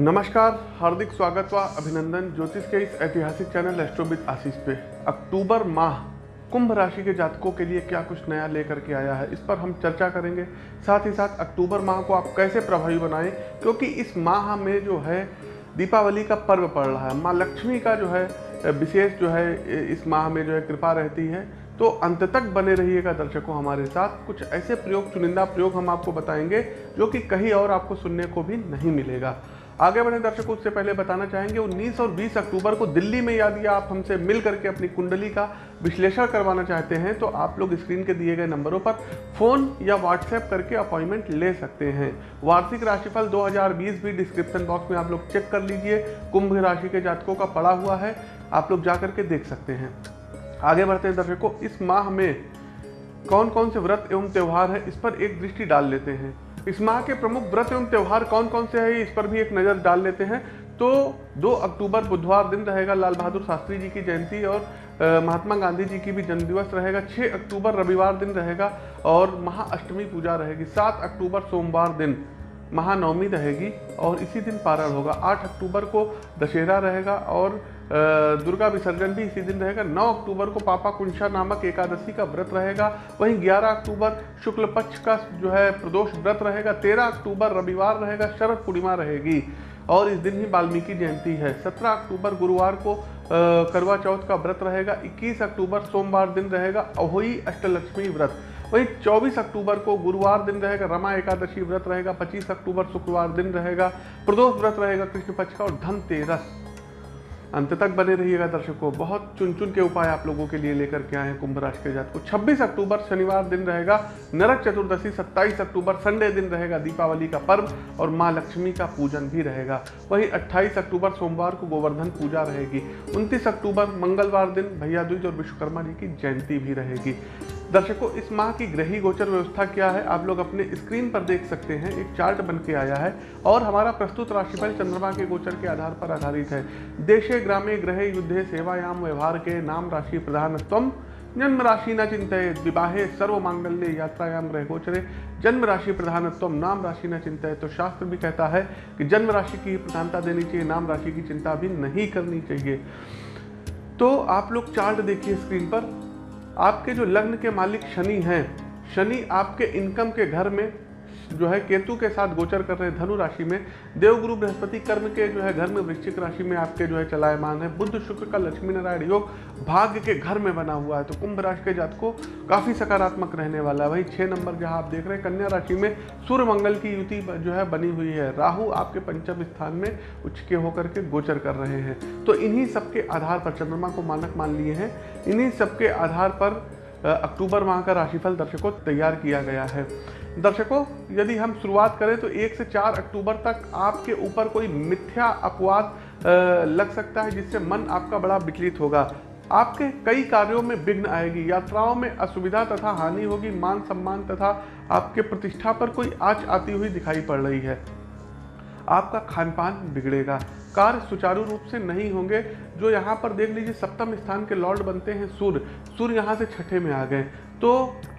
नमस्कार, हार्दिक स्वागत व अभिनंदन ज्योतिष के इस ऐतिहासिक चैनल एस्ट्रोबिद आशीष पे। अक्टूबर माह, कुंभ राशि के जातकों के लिए क्या कुछ नया लेकर के आया है, इस पर हम चर्चा करेंगे। साथ ही साथ अक्टूबर माह को आप कैसे प्रभावी बनाएँ, क्योंकि इस माह में जो है, दीपावली का पर्व पड़ रहा है। माँ लक्ष्मी का जो है, विशेष जो है, इस माह में जो है कृपा रहती है। तो अंत तक बने रहिएगा दर्शकों हमारे साथ। कुछ ऐसे प्रयोग, चुनिंदा प्रयोग हम आपको बताएँगे, जो कि कहीं और आपको सुनने को भी नहीं मिलेगा। आगे बढ़े दर्शकों, उससे पहले बताना चाहेंगे 19 और 20 अक्टूबर को दिल्ली में यदि आप हमसे मिल करके अपनी कुंडली का विश्लेषण करवाना चाहते हैं तो आप लोग स्क्रीन के दिए गए नंबरों पर फ़ोन या व्हाट्सएप करके अपॉइंटमेंट ले सकते हैं। वार्षिक राशिफल 2020 भी डिस्क्रिप्शन बॉक्स में आप लोग चेक कर लीजिए, कुंभ राशि के जातकों का पड़ा हुआ है, आप लोग जा करके देख सकते हैं। आगे बढ़ते हैं दर्शकों, इस माह में कौन कौन से व्रत एवं त्यौहार है, इस पर एक दृष्टि डाल लेते हैं। इस माह के प्रमुख व्रत एवं त्यौहार कौन कौन से हैं, इस पर भी एक नज़र डाल लेते हैं। तो 2 अक्टूबर, बुधवार दिन रहेगा लाल बहादुर शास्त्री जी की जयंती और महात्मा गांधी जी की भी जन्मदिवस रहेगा। 6 अक्टूबर, रविवार दिन रहेगा और महाअष्टमी पूजा रहेगी। 7 अक्टूबर, सोमवार दिन महानवमी रहेगी और इसी दिन पारण होगा। 8 अक्टूबर को दशहरा रहेगा और दुर्गा विसर्जन भी इसी दिन रहेगा। 9 अक्टूबर को पापा कुंशा नामक एकादशी का व्रत रहेगा। वहीं 11 अक्टूबर शुक्ल पक्ष का जो है प्रदोष व्रत रहेगा। 13 अक्टूबर रविवार रहेगा, शरद पूर्णिमा रहेगी। और इस दिन ही वाल्मीकि जयंती है। 17 अक्टूबर गुरुवार को करवा चौथ का व्रत रहेगा। 21 अक्टूबर सोमवार दिन रहेगा अहोई अष्टलक्ष्मी व्रत। वहीं 24 अक्टूबर को गुरुवार दिन रहेगा, रमा एकादशी व्रत रहेगा। 25 अक्टूबर शुक्रवार दिन रहेगा। प्रदोष व्रत रहेगा कृष्ण पक्ष का और धनतेरस। अंत तक बने रहिएगा दर्शकों। बहुत चुन चुन के उपाय आप लोगों के लिए लेकर के आए हैं कुंभ राशि के जात को। 26 अक्टूबर शनिवार दिन रहेगा, नरक चतुर्दशी 27 अक्टूबर संडे दिन रहेगा दीपावली का पर्व और माँ लक्ष्मी का पूजन भी रहेगा। वहीं 28 अक्टूबर सोमवार को गोवर्धन पूजा रहेगी। 29 अक्टूबर मंगलवार दिन भैया और विश्वकर्मा जी की जयंती भी रहेगी। दर्शकों, इस माह की ग्रही गोचर व्यवस्था क्या है? आप लोग अपने स्क्रीन पर देख सकते हैं, एक चार्ट बन के आया है और हमारा प्रस्तुत राशिफल चंद्रमा के गोचर के आधार पर आधारित है। देशे, ग्रामे, ग्रहे, युद्धे, सेवायाम, व्यवहार के नाम राशि प्रधानत्व जन्म राशि न चिंतित विवाहे सर्व मांगल्य यात्रायाम, ग्रह गोचरे। जन्म राशि प्रधानत्व नाम राशि न चिंतित तो शास्त्र भी कहता है कि जन्म राशि की प्रधानता देनी चाहिए, नाम राशि की चिंता भी नहीं करनी चाहिए। तो आप लोग चार्ट देखिए स्क्रीन पर। आपके जो लग्न के मालिक शनि हैं शनि आपके इनकम के घर में जो है केतु के साथ गोचर कर रहे धनु राशि में। देवगुरु बृहस्पति कर्म के जो है घर में, वृश्चिक राशि में आपके जो है चलायमान है। बुद्ध शुक्र का लक्ष्मी नारायण योग भाग्य के घर में बना हुआ है। तो कुंभ राशि के जात को काफ़ी सकारात्मक रहने वाला है। वही छः नंबर जहाँ आप देख रहे हैं, कन्या राशि में सूर्य मंगल की युति जो है बनी हुई है। राहु आपके पंचम स्थान में उच्च के होकर के गोचर कर रहे हैं। तो इन्हीं सबके आधार पर चंद्रमा को मानक मान लिए हैं। इन्हीं सबके आधार पर अक्टूबर माह का राशिफल दर्शकों तैयार किया गया है। दर्शकों, यदि हम शुरुआत करें तो एक से चार अक्टूबर तक आपके ऊपर कोई मिथ्या अपवाद लग सकता है जिससे मन आपका बड़ा विचलित होगा। आपके कई कार्यों में विघ्न आएगी, यात्राओं में असुविधा तथा हानि होगी मान सम्मान तथा आपके प्रतिष्ठा पर कोई आँच आती हुई दिखाई पड़ रही है। आपका खान पान बिगड़ेगा। कार्य सुचारू रूप से नहीं होंगे। जो यहाँ पर देख लीजिए, सप्तम स्थान के लॉर्ड बनते हैं सूर्य। सूर्य यहाँ से छठे में आ गए। तो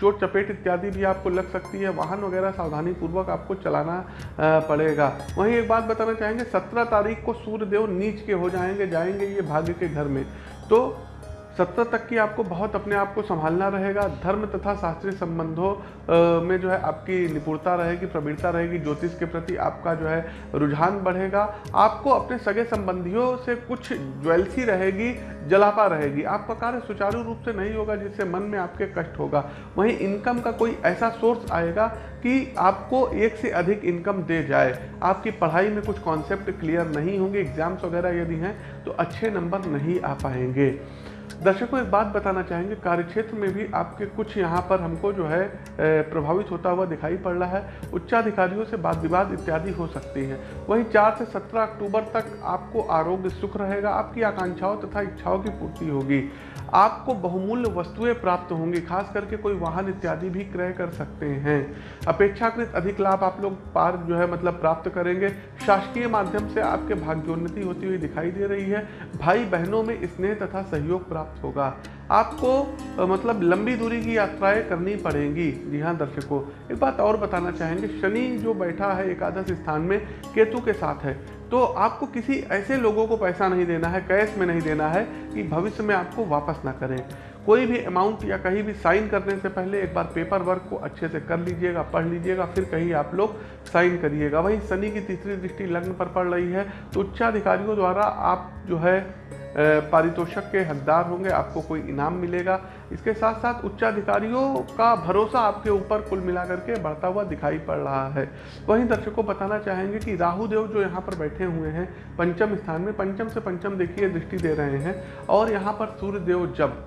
चोट, चपेट इत्यादि भी आपको लग सकती है। वाहन वगैरह सावधानी पूर्वक आपको चलाना पड़ेगा। वहीं एक बात बताना चाहेंगे, सत्रह तारीख को सूर्यदेव नीच के हो जाएँगे जाएँगे ये भाग्य के घर में। तो सत्तर तक की आपको बहुत अपने आप को संभालना रहेगा। धर्म तथा शास्त्रीय संबंधों में जो है आपकी निपुणता रहेगी, प्रवीणता रहेगी, ज्योतिष के प्रति आपका जो है रुझान बढ़ेगा। आपको अपने सगे संबंधियों से कुछ ज्वेलसी रहेगी, जलापा रहेगी। आपका कार्य सुचारू रूप से नहीं होगा जिससे मन में आपके कष्ट होगा। वहीं इनकम का कोई ऐसा सोर्स आएगा कि आपको एक से अधिक इनकम दे जाए। आपकी पढ़ाई में कुछ कॉन्सेप्ट क्लियर नहीं होंगे एग्ज़ाम्स वगैरह यदि हैं तो अच्छे नंबर नहीं आ पाएँगे। दर्शकों एक बात बताना चाहेंगे, कार्यक्षेत्र में भी आपके कुछ यहाँ पर हमको जो है प्रभावित होता हुआ दिखाई पड़ रहा है। उच्चाधिकारियों से बात विवाद इत्यादि हो सकती है। वहीं चार से सत्रह अक्टूबर तक आपको आरोग्य सुख रहेगा, आपकी आकांक्षाओं तथा इच्छाओं की पूर्ति होगी। आपको बहुमूल्य वस्तुएँ प्राप्त होंगी, खास करके कोई वाहन इत्यादि भी क्रय कर सकते हैं। अपेक्षाकृत अधिक लाभ आप लोग पार जो है मतलब प्राप्त करेंगे। शासकीय माध्यम से आपके भाग्योन्नति होती हुई दिखाई दे रही है। भाई बहनों में स्नेह तथा सहयोग प्राप्त प्राप्त होगा। आपको मतलब लंबी दूरी की यात्राएँ करनी पड़ेंगी। जी हाँ दर्शकों, एक बात और बताना चाहेंगे। शनि जो बैठा है एकादश स्थान में, केतु के साथ है। तो आपको किसी ऐसे लोगों को पैसा नहीं देना है, कैश में नहीं देना है कि भविष्य में आपको वापस ना करें। कोई भी अमाउंट या कहीं भी साइन करने से पहले एक बार पेपर वर्क को अच्छे से कर लीजिएगा, पढ़ लीजिएगा, फिर कहीं आप लोग साइन करिएगा। वहीं शनि की तीसरी दृष्टि लग्न पर पड़ रही है। तो उच्चाधिकारियों द्वारा आप जो है पारितोषक के हकदार होंगे, आपको कोई इनाम मिलेगा। इसके साथ साथ उच्चाधिकारियों का भरोसा आपके ऊपर कुल मिलाकर के बढ़ता हुआ दिखाई पड़ रहा है। वहीं दर्शकों बताना चाहेंगे कि राहु देव जो यहाँ पर बैठे हुए हैं, पंचम स्थान में, पंचम से पंचम देखिए दृष्टि दे रहे हैं, और यहाँ पर सूर्य देव जब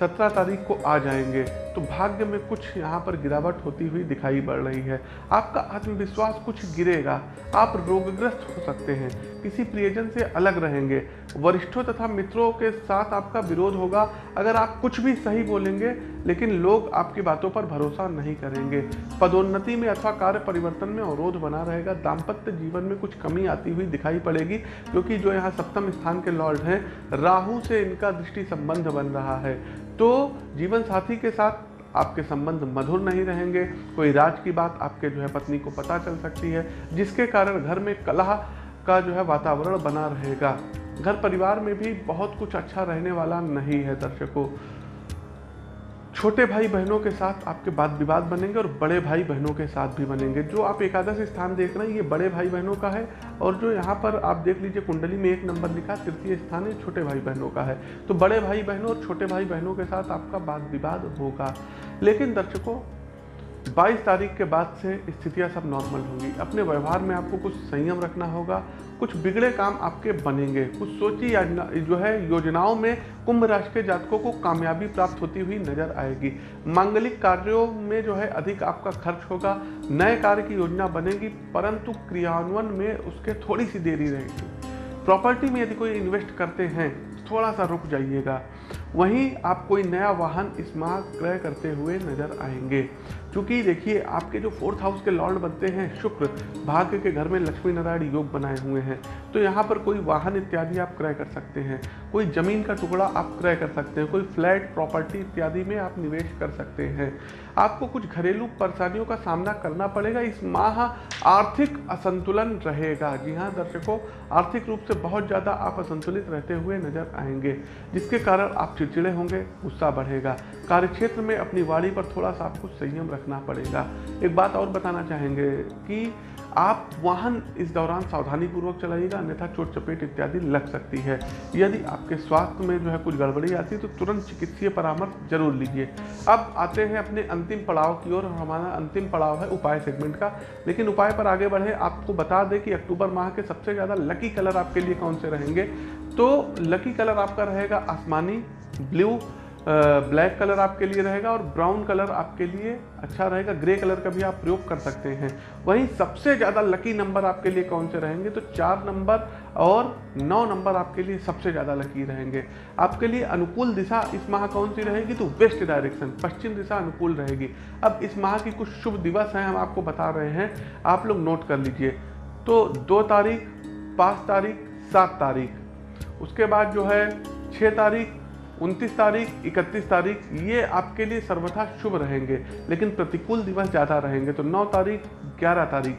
सत्रह तारीख को आ जाएँगे। तो भाग्य में कुछ यहाँ पर गिरावट होती हुई दिखाई पड़ रही है। आपका आत्मविश्वास कुछ गिरेगा। आप रोगग्रस्त हो सकते हैं। किसी प्रियजन से अलग रहेंगे। वरिष्ठों तथा मित्रों के साथ आपका विरोध होगा। अगर आप कुछ भी सही बोलेंगे, लेकिन लोग आपकी बातों पर भरोसा नहीं करेंगे। पदोन्नति में अथवा कार्य परिवर्तन में अवरोध बना रहेगा। दाम्पत्य जीवन में कुछ कमी आती हुई दिखाई पड़ेगी, क्योंकि जो यहाँ सप्तम स्थान के लॉर्ड हैं, राहु से इनका दृष्टि संबंध बन रहा है। तो जीवन साथी के साथ आपके संबंध मधुर नहीं रहेंगे, कोई राज की बात आपके जो है पत्नी को पता चल सकती है, जिसके कारण घर में कलह का जो है वातावरण बना रहेगा। घर परिवार में भी बहुत कुछ अच्छा रहने वाला नहीं है दर्शकों। छोटे भाई बहनों के साथ आपके बाद विवाद बनेंगे और बड़े भाई बहनों के साथ भी बनेंगे। जो आप एकादश स्थान देख रहे हैं, ये बड़े भाई बहनों का है और जो यहाँ पर आप देख लीजिए कुंडली में एक नंबर लिखा, तृतीय स्थान है, छोटे भाई बहनों का है। तो बड़े भाई बहनों और छोटे भाई बहनों के साथ आपका वाद विवाद होगा। लेकिन दर्शकों 22 तारीख के बाद से स्थितियाँ सब नॉर्मल होंगी। अपने व्यवहार में आपको कुछ संयम रखना होगा, कुछ बिगड़े काम आपके बनेंगे। कुछ सोची जो है, योजनाओं में कुंभ राशि के जातकों को कामयाबी प्राप्त होती हुई नज़र आएगी। मांगलिक कार्यों में जो है, अधिक आपका खर्च होगा। नए कार्य की योजना बनेगी, परंतु क्रियान्वयन में उसके थोड़ी सी देरी रहेगी। प्रॉपर्टी में यदि कोई इन्वेस्ट करते हैं, थोड़ा सा रुक जाइएगा। वहीं आप कोई नया वाहन इस माह क्रय करते हुए नज़र आएँगे। क्योंकि देखिए, आपके जो फोर्थ हाउस के लॉर्ड बनते हैं, शुक्र, भाग्य के घर में लक्ष्मी नारायण योग बनाए हुए हैं। तो यहाँ पर कोई वाहन इत्यादि आप क्रय कर सकते हैं, कोई ज़मीन का टुकड़ा आप क्रय कर सकते हैं, कोई फ्लैट, प्रॉपर्टी इत्यादि में आप निवेश कर सकते हैं। आपको कुछ घरेलू परेशानियों का सामना करना पड़ेगा। इस माह आर्थिक असंतुलन रहेगा। जी हाँ दर्शकों, आर्थिक रूप से बहुत ज़्यादा आप असंतुलित रहते हुए नज़र आएँगे, जिसके कारण आप चिड़चिड़े होंगे, गुस्सा बढ़ेगा। कार्य क्षेत्र में अपनी वाड़ी पर थोड़ा सा आपको संयम रखना पड़ेगा। एक बात और बताना चाहेंगे कि आप वाहन इस दौरान सावधानी पूर्वक चलाइएगा, अन्यथा चोट, चपेट इत्यादि लग सकती है। यदि आपके स्वास्थ्य में जो है कुछ गड़बड़ी आती है तो तुरंत चिकित्सीय परामर्श ज़रूर लीजिए। अब आते हैं अपने अंतिम पड़ाव की ओर। हमारा अंतिम पड़ाव है उपाय सेगमेंट का। लेकिन उपाय पर आगे बढ़े। आपको बता दें कि अक्टूबर माह के सबसे ज़्यादा लकी कलर आपके लिए कौन से रहेंगे? तो लकी कलर आपका रहेगा आसमानी ब्लू ब्लैक कलर आपके लिए रहेगा और ब्राउन कलर आपके लिए अच्छा रहेगा। ग्रे कलर का भी आप प्रयोग कर सकते हैं। वहीं सबसे ज़्यादा लकी नंबर आपके लिए कौन से रहेंगे? तो चार नंबर और नौ नंबर आपके लिए सबसे ज़्यादा लकी रहेंगे। आपके लिए अनुकूल दिशा इस माह कौन सी रहेगी? तो वेस्ट डायरेक्शन पश्चिम दिशा अनुकूल रहेगी। अब इस माह की कुछ शुभ दिवस हैं, हम आपको बता रहे हैं। आप लोग नोट कर लीजिए। तो दो तारीख, पाँच तारीख, सात तारीख। उसके बाद जो है छः तारीख उनतीस तारीख, इकतीस तारीख, ये आपके लिए सर्वथा शुभ रहेंगे, लेकिन प्रतिकूल दिवस ज़्यादा रहेंगे तो नौ तारीख, ग्यारह तारीख,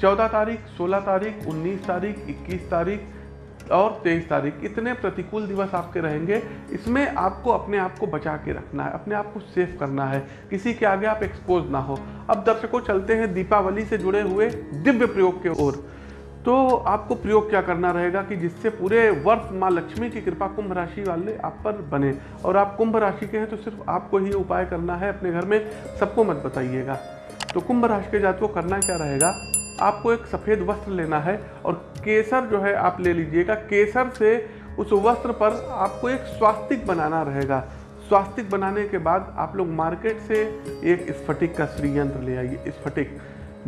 चौदह तारीख, सोलह तारीख, उन्नीस तारीख, इक्कीस तारीख और तेईस तारीख, इतने प्रतिकूल दिवस आपके रहेंगे, इसमें आपको अपने आप को बचा के रखना है, अपने आप को सेफ़ करना है, किसी के आगे आप एक्सपोज ना हो। अब दर्शकों, चलते हैं दीपावली से जुड़े हुए दिव्य प्रयोग के ओर। तो आपको प्रयोग क्या करना रहेगा कि जिससे पूरे वर्ष माँ लक्ष्मी की कृपा कुंभ राशि वाले आप पर बने। और आप कुंभ राशि के हैं तो सिर्फ़ आपको ही उपाय करना है, अपने घर में सबको मत बताइएगा। तो कुंभ राशि के जात को करना क्या रहेगा? आपको एक सफ़ेद वस्त्र लेना है और केसर जो है आप ले लीजिएगा। केसर से उस वस्त्र पर आपको एक स्वास्तिक बनाना रहेगा। स्वास्तिक बनाने के बाद आप लोग मार्केट से एक स्फटिक का श्रीयंत्र ले आइए, स्फटिक।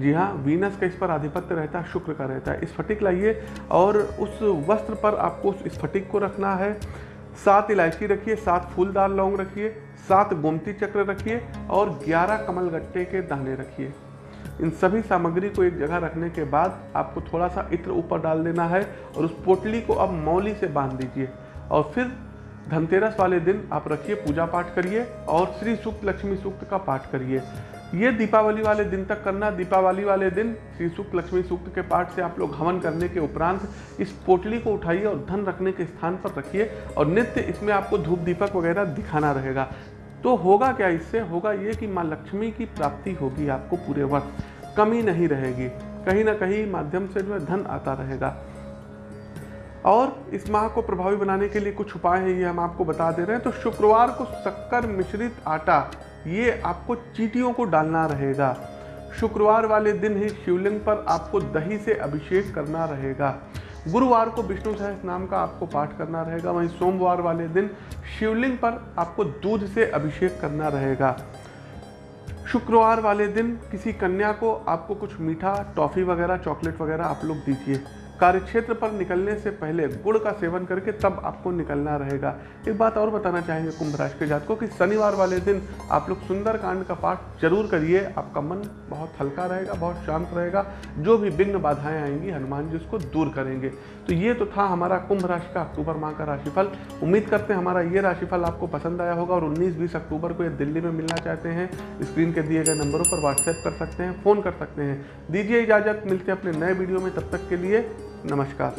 जी हाँ वीनस का इस पर आधिपत्य रहता है, शुक्र का रहता है। स्फटिक लाइए और उस वस्त्र पर आपको उस स्फटिक को रखना है। सात इलायची रखिए, सात फूलदार लौंग रखिए, सात गोमती चक्र रखिए और ग्यारह कमल गट्टे के दाने रखिए। इन सभी सामग्री को एक जगह रखने के बाद आपको थोड़ा सा इत्र ऊपर डाल देना है और उस पोटली को अब मौली से बाँध दीजिए। और फिर धनतेरस वाले दिन आप रखिए, पूजा पाठ करिए और श्री सूक्त लक्ष्मी सूक्त का पाठ करिए। ये दीपावली वाले दिन तक करना, दीपावली वाले दिन श्री सूक्त, लक्ष्मी सूक्त के पाठ से आप लोग हवन करने के उपरांत इस पोटली को उठाइए और धन रखने के स्थान पर रखिए और नित्य इसमें आपको धूप दीपक वगैरह दिखाना रहेगा। तो होगा क्या इससे? होगा ये कि माँ लक्ष्मी की प्राप्ति होगी आपको पूरे वर्ष। कमी नहीं रहेगी। कहीं ना कहीं माध्यम से जो है धन आता रहेगा। और इस माह को प्रभावी बनाने के लिए कुछ उपाय हैं, ये हम आपको बता दे रहे हैं। तो शुक्रवार को शक्कर मिश्रित आटा ये आपको चीटियों को डालना रहेगा। शुक्रवार वाले दिन ही शिवलिंग पर आपको दही से अभिषेक करना रहेगा। गुरुवार को विष्णु सहस नाम का आपको पाठ करना रहेगा। वहीं सोमवार वाले दिन शिवलिंग पर आपको दूध से अभिषेक करना रहेगा। शुक्रवार वाले दिन किसी कन्या को आपको कुछ मीठा, टॉफ़ी वगैरह, चॉकलेट वगैरह आप लोग दीजिए। कार्यक्षेत्र पर निकलने से पहले गुड़ का सेवन करके तब आपको निकलना रहेगा। एक बात और बताना चाहेंगे कुंभ राशि के जातकों कि, शनिवार वाले दिन आप लोग सुंदर कांड का पाठ ज़रूर करिए। आपका मन बहुत हल्का रहेगा, बहुत शांत रहेगा। जो भी विघ्न बाधाएँ आएँगी, हनुमान जी उसको दूर करेंगे। तो ये तो था हमारा कुंभ राशि का अक्टूबर माह का राशिफल। उम्मीद करते हैं हमारा ये राशिफल आपको पसंद आया होगा और उन्नीस बीस अक्टूबर को ये दिल्ली में मिलना चाहते हैं। स्क्रीन के दिए गए नंबरों पर व्हाट्सएप कर सकते हैं, फ़ोन कर सकते हैं। दीजिए इजाज़त, मिलते हैं अपने नए वीडियो में। तब तक के लिए नमस्कार।